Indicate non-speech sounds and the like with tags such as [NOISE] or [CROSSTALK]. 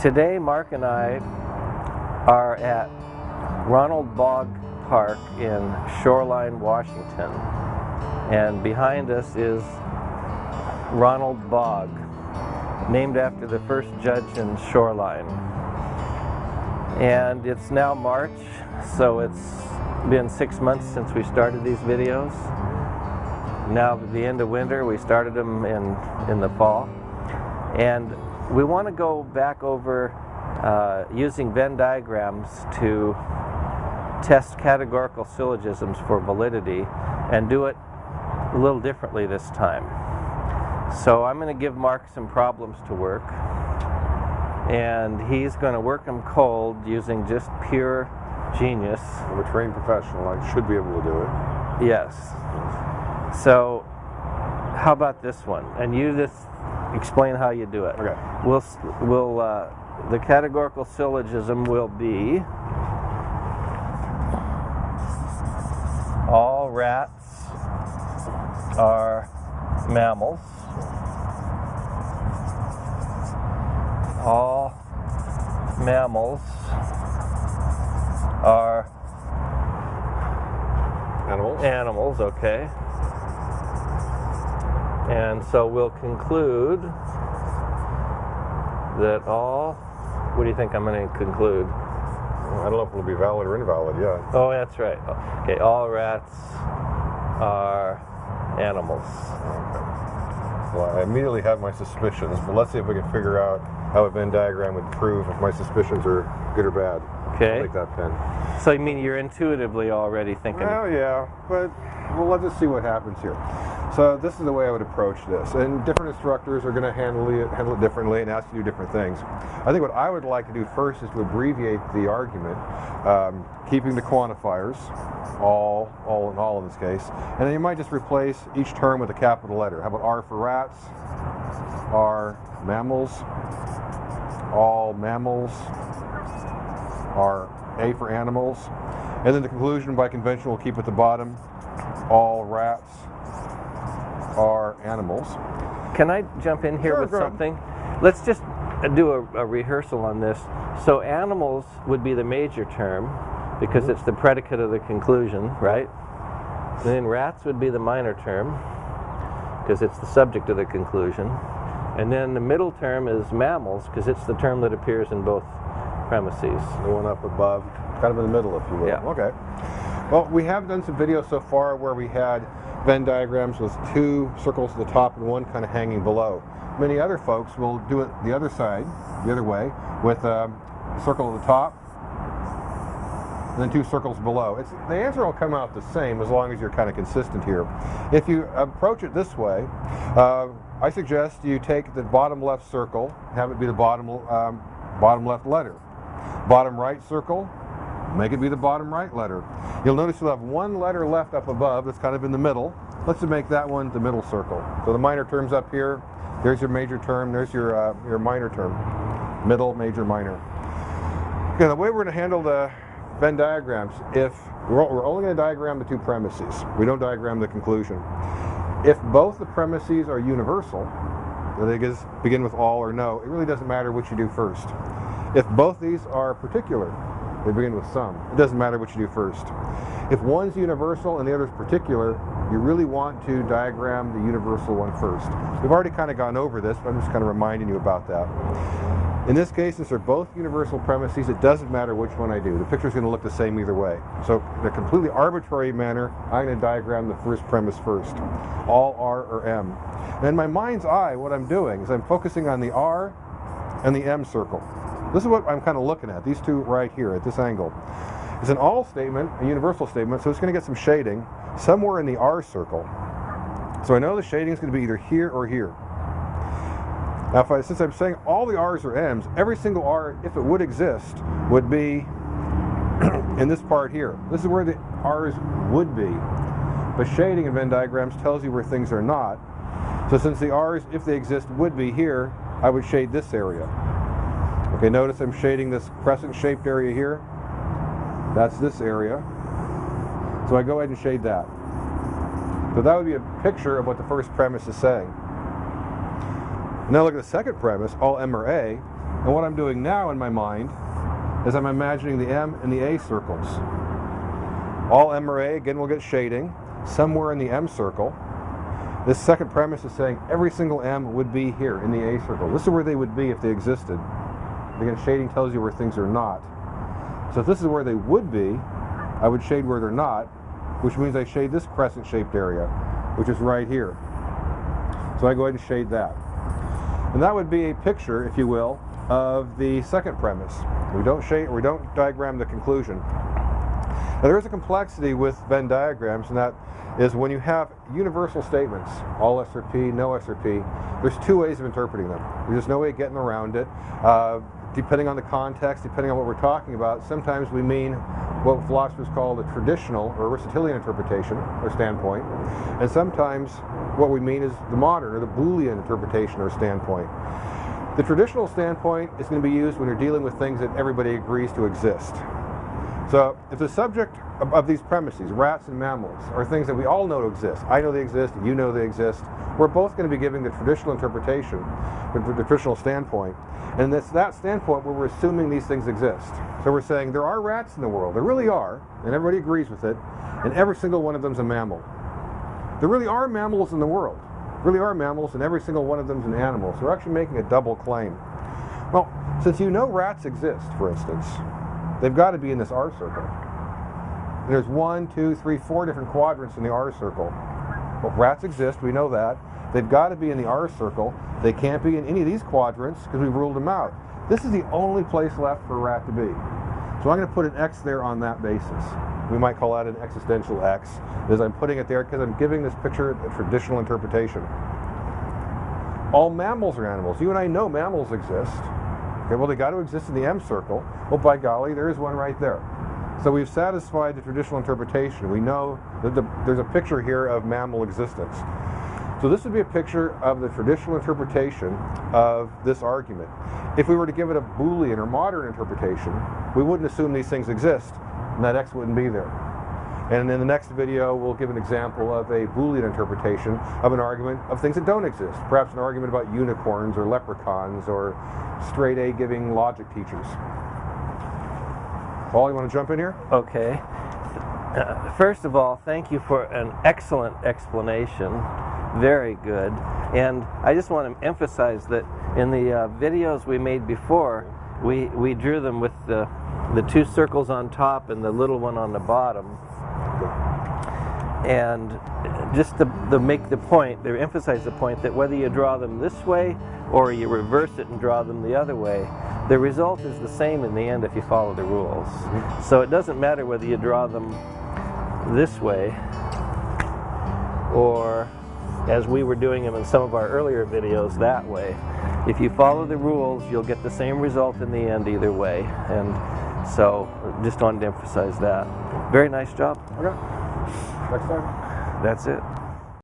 Today, Mark and I are at Ronald Bog Park in Shoreline, Washington. And behind us is Ronald Bog, named after the first judge in Shoreline. And it's now March, so it's been six months since we started these videos. Now the end of winter, we started them in, in the fall. And we want to go back over uh, using Venn diagrams to test categorical syllogisms for validity and do it a little differently this time. So I'm going to give Mark some problems to work and he's going to work them cold using just pure genius. I'm a trained professional. I should be able to do it. Yes. So how about this one? And you just explain how you do it. Okay. We'll, we'll, uh, the categorical syllogism will be all rats are mammals. All mammals are Animals? animals, okay. And so we'll conclude that all, what do you think I'm going to conclude? I don't know if it'll be valid or invalid yeah. Oh, that's right. Okay, all rats are animals. Well, I immediately have my suspicions, but let's see if we can figure out how a Venn diagram would prove if my suspicions are good or bad. Okay. I'll take that pen. So you mean you're intuitively already thinking? Well, yeah, but well, let's just see what happens here. So this is the way I would approach this, and different instructors are going to handle it, handle it differently and ask you to do different things. I think what I would like to do first is to abbreviate the argument, um, keeping the quantifiers, all, all in all in this case, and then you might just replace each term with a capital letter. How about R for rats, R mammals, all mammals, R A for animals, and then the conclusion by convention we'll keep at the bottom, all rats animals. Can I jump in here Sure, with something? Let's just do a, a rehearsal on this. So animals would be the major term because Mm-hmm. it's the predicate of the conclusion, right? And then rats would be the minor term because it's the subject of the conclusion. And then the middle term is mammals because it's the term that appears in both premises. The one up above, kind of in the middle, if you will. Yeah. Okay. Well, we have done some videos so far where we had Venn diagrams with two circles at the top and one kind of hanging below. Many other folks will do it the other side, the other way, with a circle at the top and then two circles below. It's, the answer will come out the same as long as you're kind of consistent here. If you approach it this way, uh, I suggest you take the bottom left circle, have it be the bottom, um, bottom left letter. Bottom right circle, make it be the bottom right letter. You'll notice you'll have one letter left up above that's kind of in the middle. Let's just make that one the middle circle. So the minor term's up here. There's your major term. There's your, uh, your minor term. Middle, major, minor. Okay, the way we're going to handle the Venn diagrams, if we're, only going to diagram the two premises, we don't diagram the conclusion. If both the premises are universal, is, begin with all or no, it really doesn't matter what you do first. If both these are particular, they begin with some. It doesn't matter what you do first. If one's universal and the other's particular, you really want to diagram the universal one first. We've already kind of gone over this, but I'm just kind of reminding you about that. In this case, since they're both universal premises, it doesn't matter which one I do. The picture's going to look the same either way. So in a completely arbitrary manner, I'm going to diagram the first premise first. All R or M. And in my mind's eye, what I'm doing is I'm focusing on the R and the M circle. This is what I'm kind of looking at, these two right here at this angle. It's an all statement, a universal statement, so it's going to get some shading somewhere in the R circle. So I know the shading is going to be either here or here. Now, if I, since I'm saying all the R's are M's, every single R, if it would exist, would be [CLEARS THROAT] in this part here. This is where the R's would be. But shading in Venn diagrams tells you where things are not. So since the R's, if they exist, would be here, I would shade this area. Okay, notice I'm shading this crescent-shaped area here. That's this area. So I go ahead and shade that. So that would be a picture of what the first premise is saying. Now look at the second premise, all M or A. And what I'm doing now in my mind is I'm imagining the M and the A circles. All M or A, again, will get shading somewhere in the M circle. This second premise is saying every single M would be here in the A circle. This is where they would be if they existed. Again, shading tells you where things are not. So if this is where they would be, I would shade where they're not, which means I shade this crescent-shaped area, which is right here. So I go ahead and shade that. And that would be a picture, if you will, of the second premise. We don't shade, we don't diagram the conclusion. Now there is a complexity with Venn diagrams, and that is when you have universal statements, all SRP, no SRP, there's two ways of interpreting them. There's just no way of getting around it. Uh, depending on the context, depending on what we're talking about, sometimes we mean what philosophers call the traditional or Aristotelian interpretation or standpoint, and sometimes what we mean is the modern or the Boolean interpretation or standpoint. The traditional standpoint is going to be used when you're dealing with things that everybody agrees to exist. So if the subject of, of, these premises, rats and mammals, are things that we all know exist, I know they exist, you know they exist, we're both going to be giving the traditional interpretation, the, the traditional standpoint. And it's that standpoint where we're assuming these things exist. So we're saying there are rats in the world, there really are, and everybody agrees with it, and every single one of them is a mammal. There really are mammals in the world. Really are mammals, and every single one of them is an animal. So we're actually making a double claim. Well, since you know rats exist, for instance, They've got to be in this R circle. There's one, two, three, four different quadrants in the R circle. Well, rats exist, we know that. They've got to be in the R circle. They can't be in any of these quadrants because we've ruled them out. This is the only place left for a rat to be. So I'm going to put an X there on that basis. We might call that an existential X, as I'm putting it there because I'm giving this picture a traditional interpretation. All mammals are animals. You and I know mammals exist. Okay, well, they got to exist in the M circle. Well, by golly, there is one right there. So we've satisfied the traditional interpretation. We know that the, there's a picture here of mammal existence. So this would be a picture of the traditional interpretation of this argument. If we were to give it a Boolean or modern interpretation, we wouldn't assume these things exist, and that X wouldn't be there. And in the next video, we'll give an example of a Boolean interpretation of an argument of things that don't exist. Perhaps an argument about unicorns or leprechauns or straight A giving logic teachers. Paul, you want to jump in here? Okay. Uh, first of all, thank you for an excellent explanation. Very good. And I just want to emphasize that in the uh, videos we made before, we, we drew them with the, the two circles on top and the little one on the bottom and just to, to, make the point, they emphasize the point that whether you draw them this way or you reverse it and draw them the other way, the result is the same in the end if you follow the rules. So it doesn't matter whether you draw them this way or as we were doing them in some of our earlier videos that way. If you follow the rules, you'll get the same result in the end either way. And so just wanted to emphasize that. Very nice job. Okay. Next time. That's it.